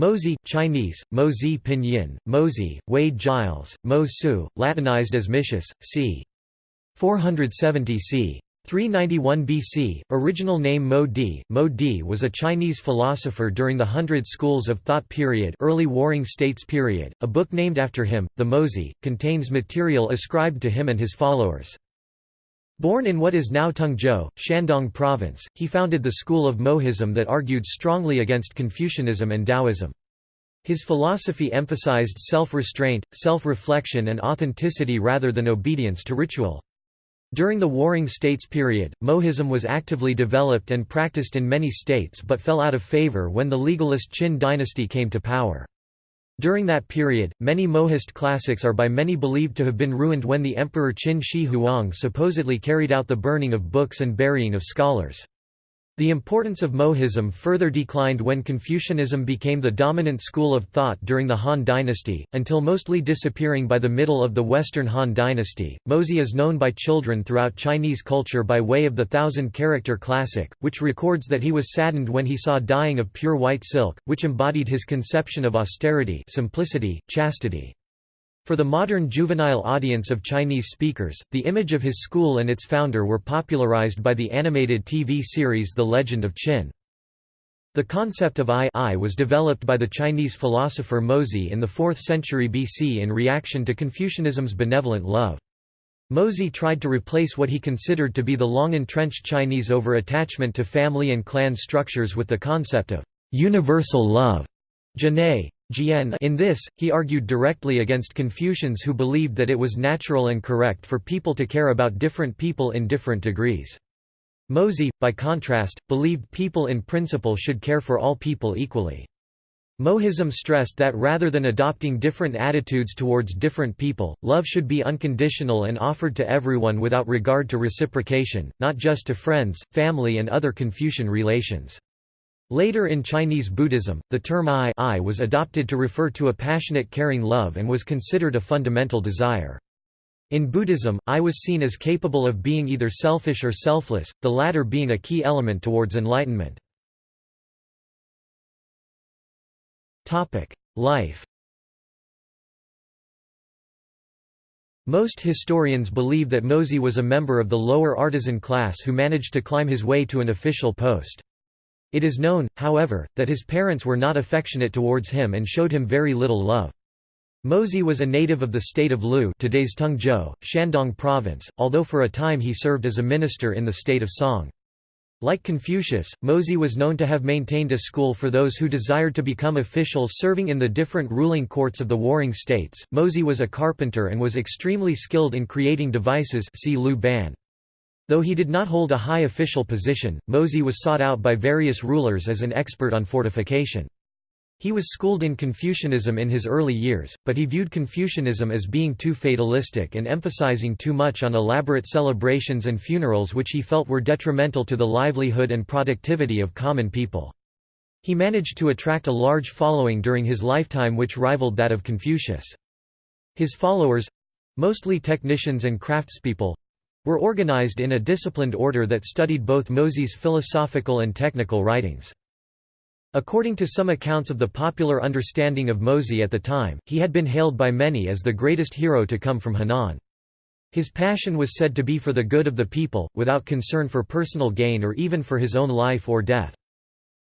Mozi, Chinese, Mozi Pinyin, Mozi, Wade Giles, Mo Tzu, Latinized as Micius, c. 470 c. 391 BC, original name Mo Di. Mo Di was a Chinese philosopher during the Hundred Schools of Thought period early Warring States period. A book named after him, the Mozi, contains material ascribed to him and his followers. Born in what is now Tengzhou, Shandong Province, he founded the school of Mohism that argued strongly against Confucianism and Taoism. His philosophy emphasized self-restraint, self-reflection and authenticity rather than obedience to ritual. During the Warring States period, Mohism was actively developed and practiced in many states but fell out of favor when the legalist Qin dynasty came to power. During that period, many Mohist classics are by many believed to have been ruined when the Emperor Qin Shi Huang supposedly carried out the burning of books and burying of scholars. The importance of Mohism further declined when Confucianism became the dominant school of thought during the Han dynasty, until mostly disappearing by the middle of the Western Han dynasty. Mozi is known by children throughout Chinese culture by way of the thousand character classic, which records that he was saddened when he saw dying of pure white silk, which embodied his conception of austerity, simplicity, chastity. For the modern juvenile audience of Chinese speakers, the image of his school and its founder were popularized by the animated TV series The Legend of Qin. The concept of I, I was developed by the Chinese philosopher Mozi in the 4th century BC in reaction to Confucianism's benevolent love. Mozi tried to replace what he considered to be the long-entrenched Chinese over-attachment to family and clan structures with the concept of universal love. In this, he argued directly against Confucians who believed that it was natural and correct for people to care about different people in different degrees. Mozi, by contrast, believed people in principle should care for all people equally. Mohism stressed that rather than adopting different attitudes towards different people, love should be unconditional and offered to everyone without regard to reciprocation, not just to friends, family and other Confucian relations. Later in Chinese Buddhism, the term I, I was adopted to refer to a passionate caring love and was considered a fundamental desire. In Buddhism, I was seen as capable of being either selfish or selfless, the latter being a key element towards enlightenment. Life Most historians believe that Mozi was a member of the lower artisan class who managed to climb his way to an official post. It is known, however, that his parents were not affectionate towards him and showed him very little love. Mozi was a native of the state of Lu today's Tengzhou, Shandong province, although for a time he served as a minister in the state of Song. Like Confucius, Mozi was known to have maintained a school for those who desired to become officials serving in the different ruling courts of the warring states. Mozi was a carpenter and was extremely skilled in creating devices see Lu Ban. Though he did not hold a high official position, Mozi was sought out by various rulers as an expert on fortification. He was schooled in Confucianism in his early years, but he viewed Confucianism as being too fatalistic and emphasizing too much on elaborate celebrations and funerals which he felt were detrimental to the livelihood and productivity of common people. He managed to attract a large following during his lifetime which rivaled that of Confucius. His followers—mostly technicians and craftspeople, were organized in a disciplined order that studied both Mozi's philosophical and technical writings. According to some accounts of the popular understanding of Mozi at the time, he had been hailed by many as the greatest hero to come from Henan. His passion was said to be for the good of the people, without concern for personal gain or even for his own life or death.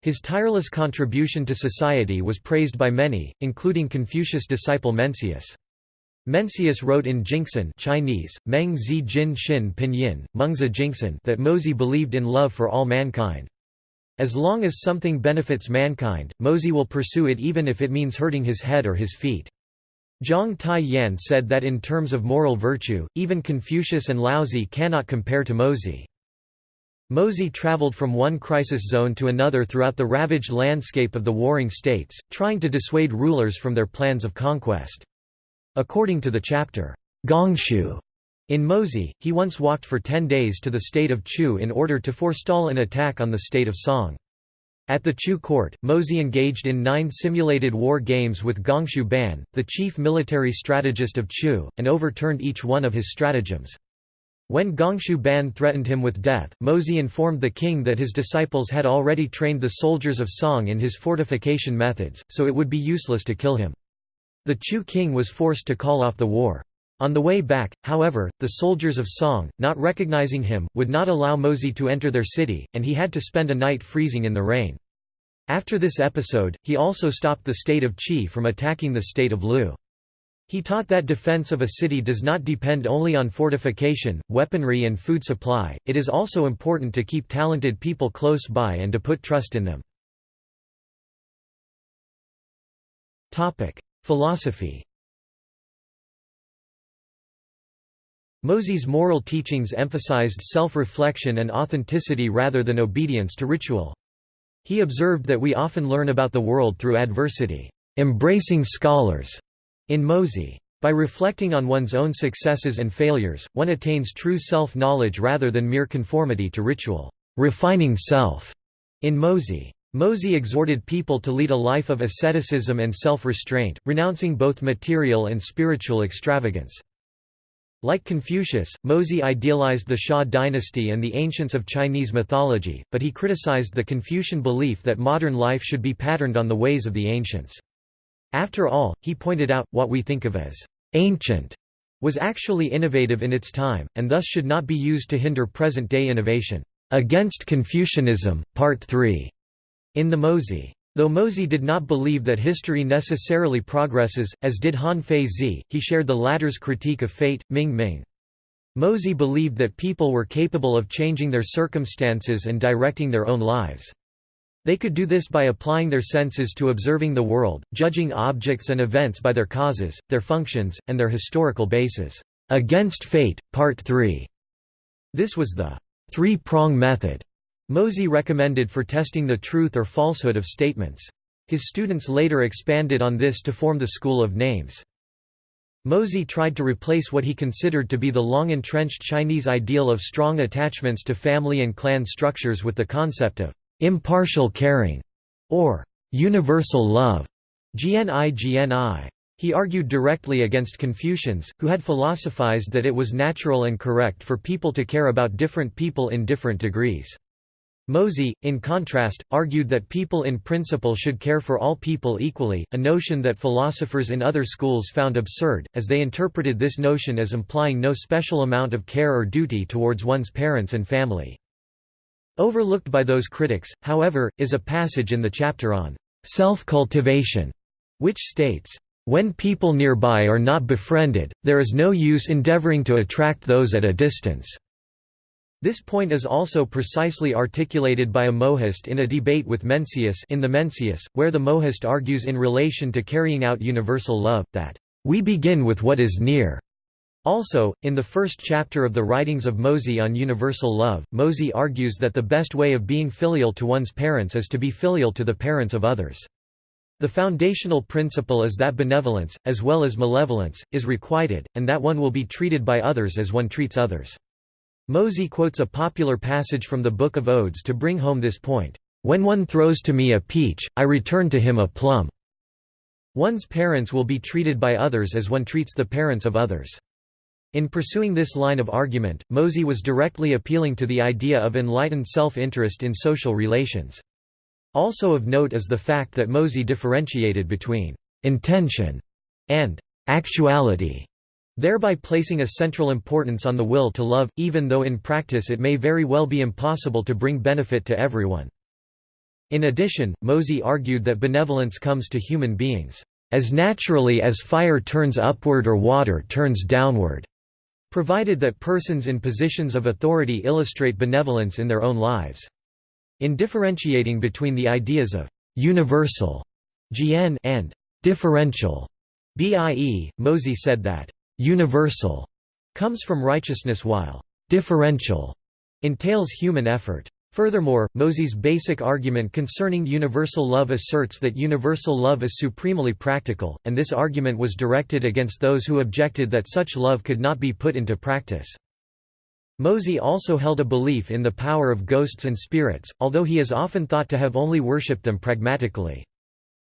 His tireless contribution to society was praised by many, including Confucius' disciple Mencius. Mencius wrote in Jingxin Chinese, Meng Zi Jin Xin Pinyin, Mengzi Jingxin that Mozi believed in love for all mankind. As long as something benefits mankind, Mozi will pursue it even if it means hurting his head or his feet. Zhang Tai Yan said that in terms of moral virtue, even Confucius and Laozi cannot compare to Mozi. Mozi traveled from one crisis zone to another throughout the ravaged landscape of the warring states, trying to dissuade rulers from their plans of conquest. According to the chapter, Gongshu, in Mozi, he once walked for ten days to the state of Chu in order to forestall an attack on the state of Song. At the Chu court, Mozi engaged in nine simulated war games with Gongshu Ban, the chief military strategist of Chu, and overturned each one of his stratagems. When Gongshu Ban threatened him with death, Mozi informed the king that his disciples had already trained the soldiers of Song in his fortification methods, so it would be useless to kill him. The Chu king was forced to call off the war. On the way back, however, the soldiers of Song, not recognizing him, would not allow Mozi to enter their city, and he had to spend a night freezing in the rain. After this episode, he also stopped the state of Qi from attacking the state of Lu. He taught that defense of a city does not depend only on fortification, weaponry and food supply, it is also important to keep talented people close by and to put trust in them. Philosophy Mozi's moral teachings emphasized self-reflection and authenticity rather than obedience to ritual. He observed that we often learn about the world through adversity, embracing scholars, in Mozi. By reflecting on one's own successes and failures, one attains true self-knowledge rather than mere conformity to ritual. Refining self. In Mozi. Mozi exhorted people to lead a life of asceticism and self-restraint, renouncing both material and spiritual extravagance. Like Confucius, Mozi idealized the Xia dynasty and the ancients of Chinese mythology, but he criticized the Confucian belief that modern life should be patterned on the ways of the ancients. After all, he pointed out, what we think of as «ancient» was actually innovative in its time, and thus should not be used to hinder present-day innovation. Against Confucianism, Part 3, in the Mozi. Though Mozi did not believe that history necessarily progresses, as did Han Fei Zi, he shared the latter's critique of fate, Ming Ming. Mozi believed that people were capable of changing their circumstances and directing their own lives. They could do this by applying their senses to observing the world, judging objects and events by their causes, their functions, and their historical bases. Against Fate, Part 3. This was the three-prong method Mozi recommended for testing the truth or falsehood of statements. His students later expanded on this to form the School of Names. Mozi tried to replace what he considered to be the long-entrenched Chinese ideal of strong attachments to family and clan structures with the concept of impartial caring, or universal love. GNI GNI. He argued directly against Confucians, who had philosophized that it was natural and correct for people to care about different people in different degrees. Mozi, in contrast, argued that people in principle should care for all people equally, a notion that philosophers in other schools found absurd, as they interpreted this notion as implying no special amount of care or duty towards one's parents and family. Overlooked by those critics, however, is a passage in the chapter on self-cultivation, which states, "...when people nearby are not befriended, there is no use endeavoring to attract those at a distance." This point is also precisely articulated by a Mohist in a debate with Mencius in the Mencius, where the Mohist argues in relation to carrying out universal love, that, "...we begin with what is near." Also, in the first chapter of the writings of Mozi on universal love, Mozi argues that the best way of being filial to one's parents is to be filial to the parents of others. The foundational principle is that benevolence, as well as malevolence, is requited, and that one will be treated by others as one treats others. Mozi quotes a popular passage from the Book of Odes to bring home this point, "...when one throws to me a peach, I return to him a plum." One's parents will be treated by others as one treats the parents of others. In pursuing this line of argument, Mozi was directly appealing to the idea of enlightened self-interest in social relations. Also of note is the fact that Mozi differentiated between «intention» and «actuality», thereby placing a central importance on the will to love, even though in practice it may very well be impossible to bring benefit to everyone. In addition, Mozi argued that benevolence comes to human beings, "...as naturally as fire turns upward or water turns downward." provided that persons in positions of authority illustrate benevolence in their own lives. In differentiating between the ideas of «universal» and «differential» BIE, Mozi said that «universal» comes from righteousness while «differential» entails human effort. Furthermore, Mozi's basic argument concerning universal love asserts that universal love is supremely practical, and this argument was directed against those who objected that such love could not be put into practice. Mozi also held a belief in the power of ghosts and spirits, although he is often thought to have only worshipped them pragmatically.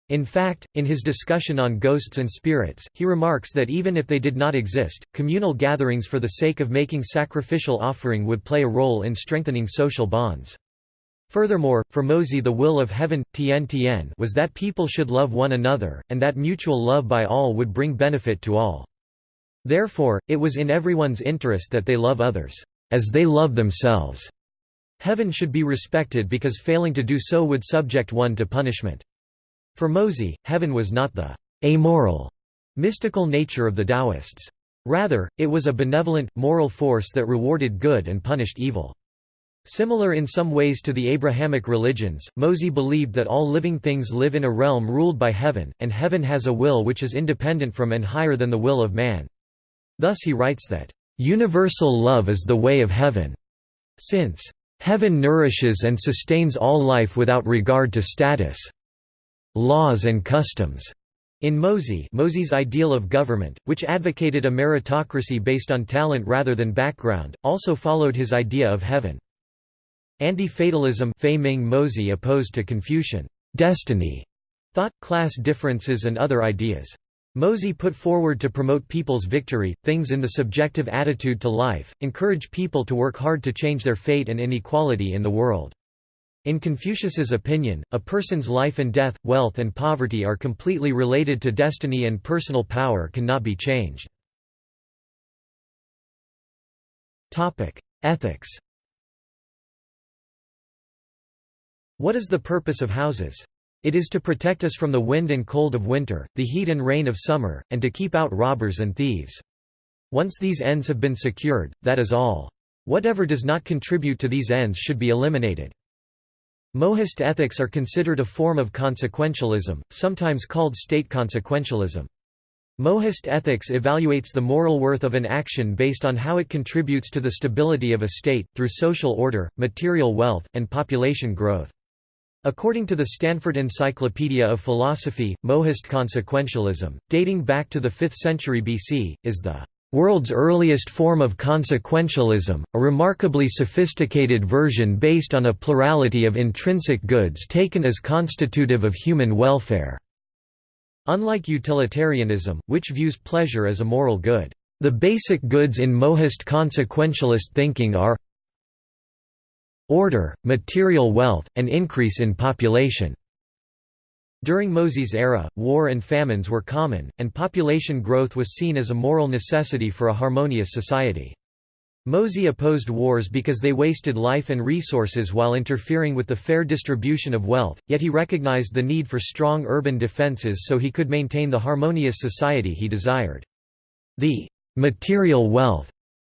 In fact, in his discussion on ghosts and spirits, he remarks that even if they did not exist, communal gatherings for the sake of making sacrificial offering would play a role in strengthening social bonds. Furthermore, for Mozi the will of heaven, Tien Tien was that people should love one another, and that mutual love by all would bring benefit to all. Therefore, it was in everyone's interest that they love others, as they love themselves. Heaven should be respected because failing to do so would subject one to punishment. For Mozi, heaven was not the amoral, mystical nature of the Taoists. Rather, it was a benevolent, moral force that rewarded good and punished evil. Similar in some ways to the Abrahamic religions, Mozi believed that all living things live in a realm ruled by heaven, and heaven has a will which is independent from and higher than the will of man. Thus he writes that, "...universal love is the way of heaven." Since, "...heaven nourishes and sustains all life without regard to status." Laws and customs. In Mozi Mozi's ideal of government, which advocated a meritocracy based on talent rather than background, also followed his idea of heaven. Anti-fatalism Mozi opposed to Confucian destiny, thought, class differences and other ideas. Mozi put forward to promote people's victory, things in the subjective attitude to life, encourage people to work hard to change their fate and inequality in the world. In Confucius's opinion, a person's life and death, wealth and poverty are completely related to destiny and personal power cannot be changed. Ethics What is the purpose of houses? It is to protect us from the wind and cold of winter, the heat and rain of summer, and to keep out robbers and thieves. Once these ends have been secured, that is all. Whatever does not contribute to these ends should be eliminated. Mohist ethics are considered a form of consequentialism, sometimes called state consequentialism. Mohist ethics evaluates the moral worth of an action based on how it contributes to the stability of a state, through social order, material wealth, and population growth. According to the Stanford Encyclopedia of Philosophy, Mohist consequentialism, dating back to the 5th century BC, is the world's earliest form of consequentialism, a remarkably sophisticated version based on a plurality of intrinsic goods taken as constitutive of human welfare. Unlike utilitarianism, which views pleasure as a moral good, the basic goods in mohist consequentialist thinking are order, material wealth, and increase in population. During Mozi's era, war and famines were common, and population growth was seen as a moral necessity for a harmonious society. Mozi opposed wars because they wasted life and resources while interfering with the fair distribution of wealth, yet he recognized the need for strong urban defenses so he could maintain the harmonious society he desired. The material wealth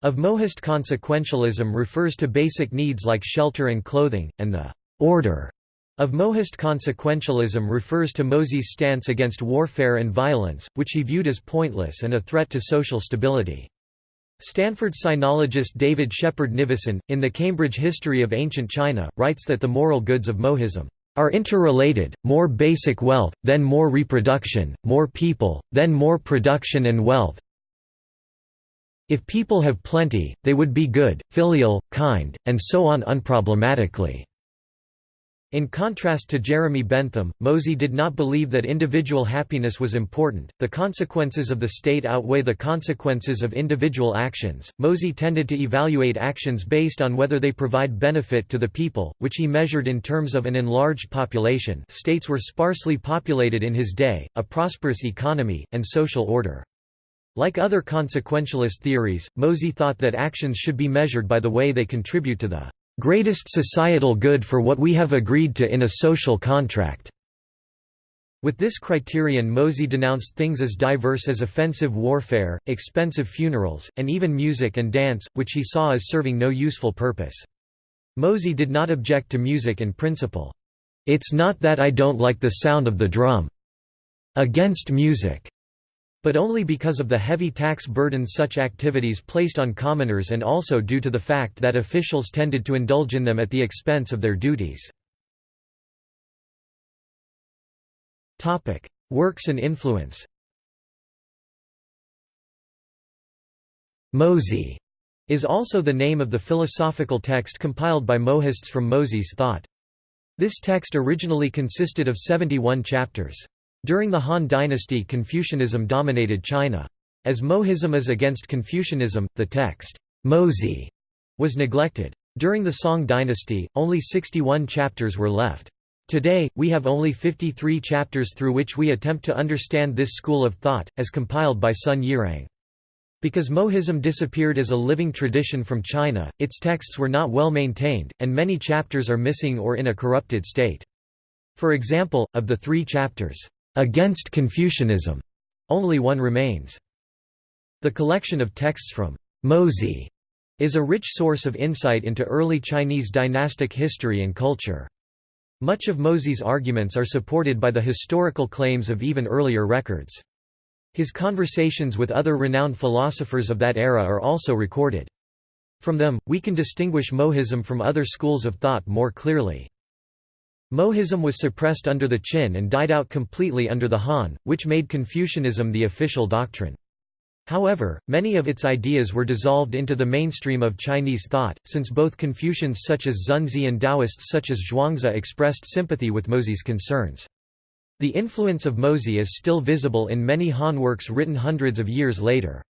of Mohist consequentialism refers to basic needs like shelter and clothing, and the order of Mohist consequentialism refers to Mozi's stance against warfare and violence, which he viewed as pointless and a threat to social stability. Stanford sinologist David Shepard Nivison, in the Cambridge History of Ancient China, writes that the moral goods of Mohism are interrelated, more basic wealth, then more reproduction, more people, then more production and wealth. If people have plenty, they would be good, filial, kind, and so on unproblematically. In contrast to Jeremy Bentham, Mozi did not believe that individual happiness was important. The consequences of the state outweigh the consequences of individual actions. Mozi tended to evaluate actions based on whether they provide benefit to the people, which he measured in terms of an enlarged population. States were sparsely populated in his day, a prosperous economy, and social order. Like other consequentialist theories, Mozi thought that actions should be measured by the way they contribute to the greatest societal good for what we have agreed to in a social contract." With this criterion Mozi denounced things as diverse as offensive warfare, expensive funerals, and even music and dance, which he saw as serving no useful purpose. Mozi did not object to music in principle. It's not that I don't like the sound of the drum. Against music but only because of the heavy tax burden such activities placed on commoners and also due to the fact that officials tended to indulge in them at the expense of their duties. Works and influence Mozi is also the name of the philosophical text compiled by Mohists from Mozi's thought. This text originally consisted of 71 chapters. During the Han dynasty Confucianism dominated China. As Mohism is against Confucianism, the text, Mozi, was neglected. During the Song dynasty, only 61 chapters were left. Today, we have only 53 chapters through which we attempt to understand this school of thought, as compiled by Sun Yirang. Because Mohism disappeared as a living tradition from China, its texts were not well maintained, and many chapters are missing or in a corrupted state. For example, of the three chapters, "'Against Confucianism' only one remains. The collection of texts from Mozi is a rich source of insight into early Chinese dynastic history and culture. Much of Mozi's arguments are supported by the historical claims of even earlier records. His conversations with other renowned philosophers of that era are also recorded. From them, we can distinguish Mohism from other schools of thought more clearly. Mohism was suppressed under the Qin and died out completely under the Han, which made Confucianism the official doctrine. However, many of its ideas were dissolved into the mainstream of Chinese thought, since both Confucians such as Xunzi and Taoists such as Zhuangzi expressed sympathy with Mozi's concerns. The influence of Mozi is still visible in many Han works written hundreds of years later.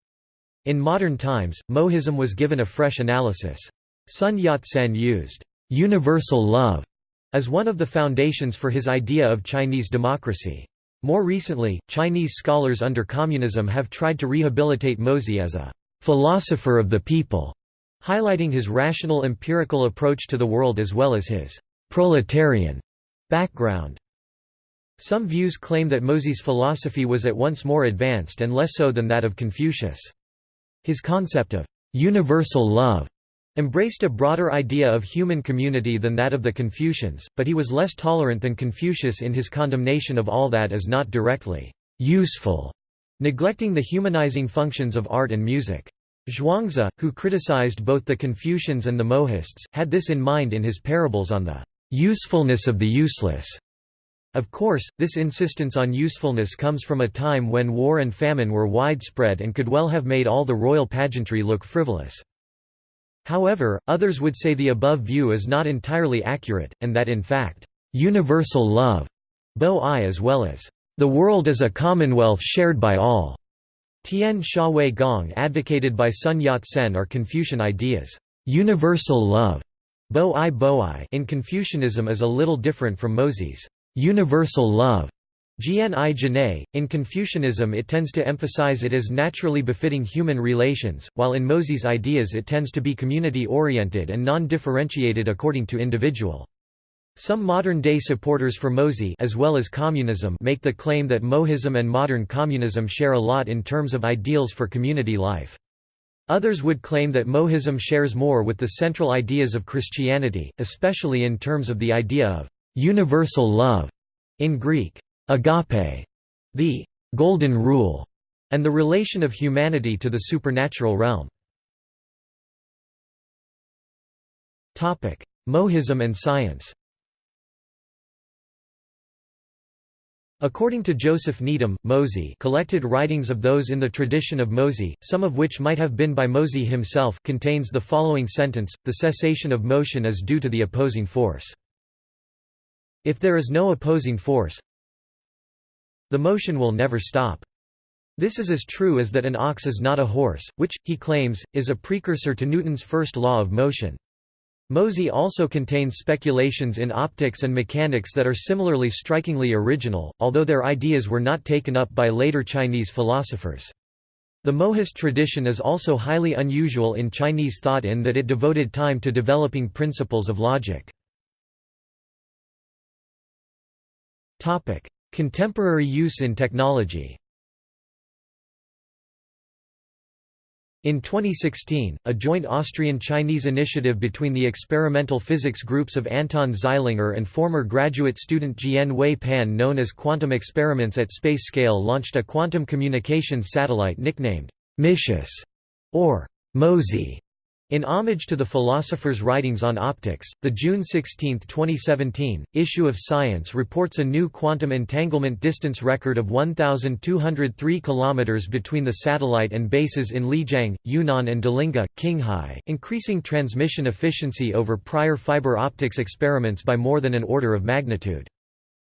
In modern times, Mohism was given a fresh analysis. Sun Yat-sen used universal love as one of the foundations for his idea of Chinese democracy. More recently, Chinese scholars under communism have tried to rehabilitate Mozi as a «philosopher of the people», highlighting his rational empirical approach to the world as well as his «proletarian» background. Some views claim that Mozi's philosophy was at once more advanced and less so than that of Confucius. His concept of «universal love» embraced a broader idea of human community than that of the Confucians, but he was less tolerant than Confucius in his condemnation of all that is not directly useful, neglecting the humanizing functions of art and music. Zhuangzi, who criticized both the Confucians and the Mohists, had this in mind in his parables on the usefulness of the useless. Of course, this insistence on usefulness comes from a time when war and famine were widespread and could well have made all the royal pageantry look frivolous. However, others would say the above view is not entirely accurate, and that in fact, universal love, bo-i as well as, the world is a commonwealth shared by all. Tian Sha Wei Gong advocated by Sun Yat-sen are Confucian ideas. Universal love bo-i bo-i in Confucianism is a little different from Mozi's universal love. In Confucianism it tends to emphasize it as naturally befitting human relations, while in Mozi's ideas it tends to be community-oriented and non-differentiated according to individual. Some modern-day supporters for Mozi as well as communism make the claim that Mohism and modern communism share a lot in terms of ideals for community life. Others would claim that Mohism shares more with the central ideas of Christianity, especially in terms of the idea of universal love in Greek agape, the golden rule, and the relation of humanity to the supernatural realm. Mohism and science According to Joseph Needham, Mozi collected writings of those in the tradition of Mozi, some of which might have been by Mozi himself contains the following sentence, the cessation of motion is due to the opposing force. If there is no opposing force, the motion will never stop. This is as true as that an ox is not a horse, which, he claims, is a precursor to Newton's first law of motion. Mozi also contains speculations in optics and mechanics that are similarly strikingly original, although their ideas were not taken up by later Chinese philosophers. The Mohist tradition is also highly unusual in Chinese thought in that it devoted time to developing principles of logic. Contemporary use in technology. In 2016, a joint Austrian-Chinese initiative between the experimental physics groups of Anton Zeilinger and former graduate student Jian Wei Pan known as Quantum Experiments at Space Scale launched a quantum communications satellite nicknamed Micius or Mozi in homage to the philosopher's writings on optics, the June 16, 2017, issue of Science reports a new quantum entanglement distance record of 1,203 km between the satellite and bases in Lijiang, Yunnan and Delingha, Qinghai, increasing transmission efficiency over prior fiber optics experiments by more than an order of magnitude.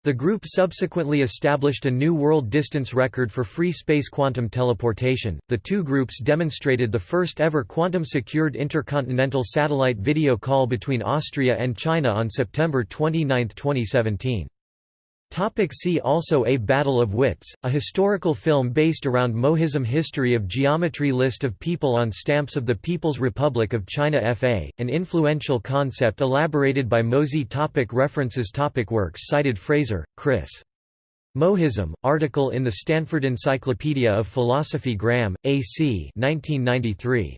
The group subsequently established a new world distance record for free space quantum teleportation. The two groups demonstrated the first ever quantum secured intercontinental satellite video call between Austria and China on September 29, 2017. Topic see also A Battle of Wits, a historical film based around Mohism History of Geometry List of people on stamps of the People's Republic of China FA, an influential concept elaborated by Mosey topic References topic Works cited Fraser, Chris. Mohism, article in the Stanford Encyclopedia of Philosophy Graham, A.C. 1993.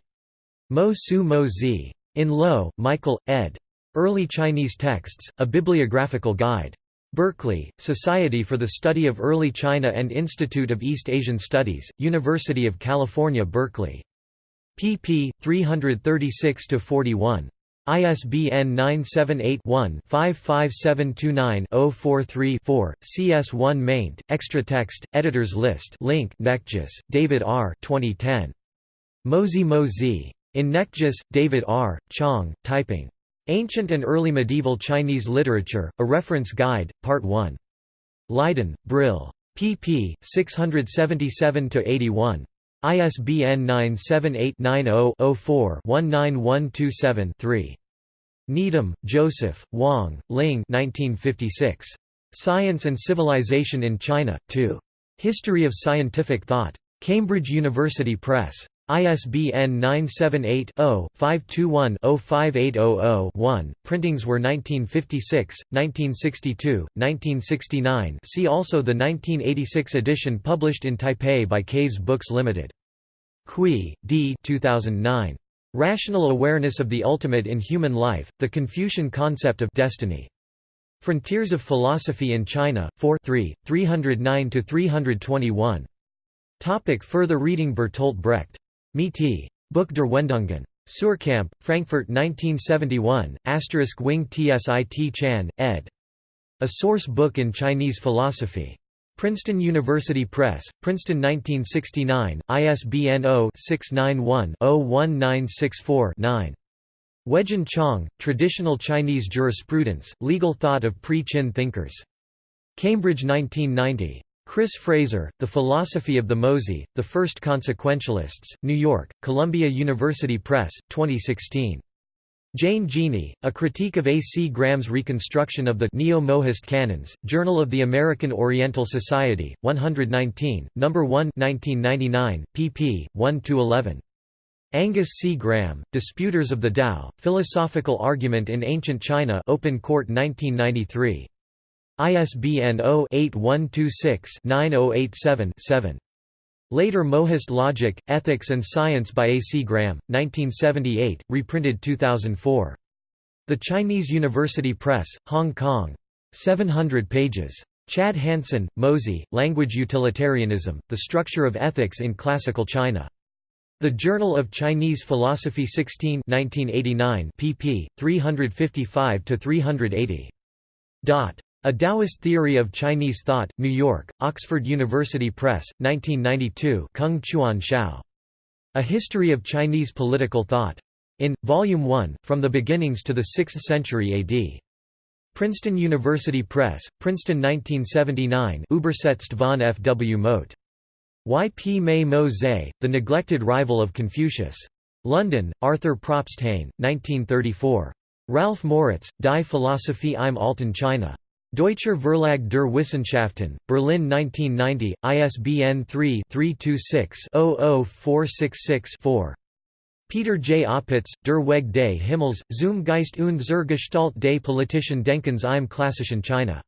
Mo Su Mo Zi. In Loewe, Michael, ed. Early Chinese Texts, A Bibliographical Guide. Berkeley, Society for the Study of Early China and Institute of East Asian Studies, University of California Berkeley. pp. 336–41. ISBN 978-1-55729-043-4, CS1 maint, extra text, editors list link Knechtges, David R. 2010. Mozi Mozi. In Knechtges, David R., Chong, Taiping. Ancient and Early Medieval Chinese Literature, A Reference Guide, Part 1. Leiden, Brill. pp. 677–81. ISBN 978-90-04-19127-3. Needham, Joseph, Wang, Ling 1956. Science and Civilization in China, 2. History of Scientific Thought. Cambridge University Press. ISBN 978-0-521-05800-1. Printings were 1956, 1962, 1969 see also the 1986 edition published in Taipei by Caves Books Limited. Cui, D. 2009. Rational Awareness of the Ultimate in Human Life, The Confucian Concept of Destiny. Frontiers of Philosophy in China, 4 3, 309–321. Topic further reading Bertolt Brecht Miti. Buch der Wendungen. Suhrkamp, Frankfurt 1971, asterisk Wing Tsit Chan, ed. A Source Book in Chinese Philosophy. Princeton University Press, Princeton 1969, ISBN 0-691-01964-9. Weijun Chang, Traditional Chinese Jurisprudence, Legal Thought of Pre-Qin Thinkers. Cambridge 1990. Chris Fraser, The Philosophy of the Mozi, The First Consequentialists, New York, Columbia University Press, 2016. Jane Geaney, A Critique of A. C. Graham's Reconstruction of the Neo-Mohist Canons, Journal of the American Oriental Society, 119, No. 1 1999, pp. 1–11. Angus C. Graham, Disputers of the Tao, Philosophical Argument in Ancient China Open Court 1993. ISBN 0-8126-9087-7. Later Mohist Logic, Ethics and Science by A. C. Graham, 1978, reprinted 2004. The Chinese University Press, Hong Kong. 700 pages. Chad Hansen, Mozi, Language Utilitarianism, The Structure of Ethics in Classical China. The Journal of Chinese Philosophy 16 1989 pp. 355–380. A Taoist Theory of Chinese Thought, New York, Oxford University Press, 1992 Kung Chuan Hsiao. A History of Chinese Political Thought. In, Volume 1, From the Beginnings to the Sixth Century AD. Princeton University Press, Princeton 1979 Übersetzt von F. W. Mote. Y. P. Mei Mo Zhe, The Neglected Rival of Confucius. London, Arthur Probsthain, 1934. Ralph Moritz, Die Philosophie im Alten China. Deutscher Verlag der Wissenschaften, Berlin 1990, ISBN 3-326-00466-4. Peter J. Opitz, Der Weg des Himmels, zum Geist und zur Gestalt des politischen Denkens im klassischen China.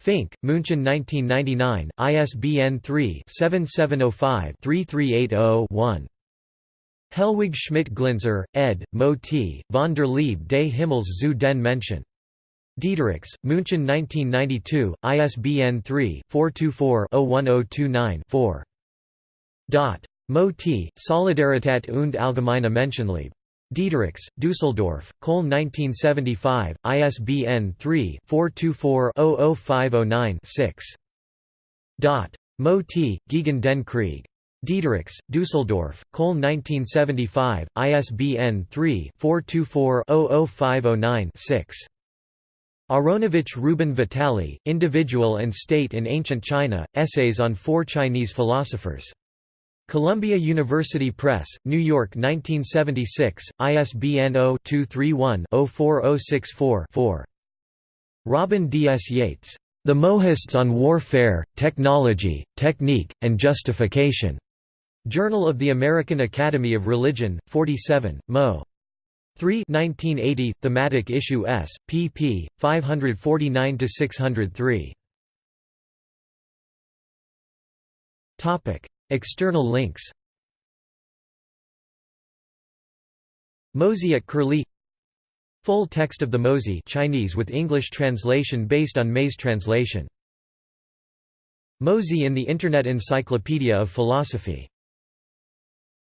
Fink, München 1999, ISBN 3-7705-3380-1. Helwig Schmidt-Glinzer, ed., Mo T., von der Liebe des Himmels zu den Menschen. Diederichs, München 1992, ISBN 3-424-01029-4. Mo T., Solidarität und allgemeine Menschenliebe. Diederichs, Düsseldorf, Köln 1975, ISBN 3-424-00509-6. Mo T., gegen den Krieg. Diederichs, Düsseldorf, Köln 1975, ISBN 3-424-00509-6. Aronovich Reuben Vitali, Individual and State in Ancient China, Essays on Four Chinese Philosophers. Columbia University Press, New York 1976, ISBN 0-231-04064-4. Robin D. S. Yates. The Mohists on Warfare, Technology, Technique, and Justification. Journal of the American Academy of Religion, 47, Mo. 3 1980, Thematic Issue S, pp. 549–603. External links Mozi at Curlie Full text of the Mozi Chinese with English translation based on Mei's translation. Mozi in the Internet Encyclopedia of Philosophy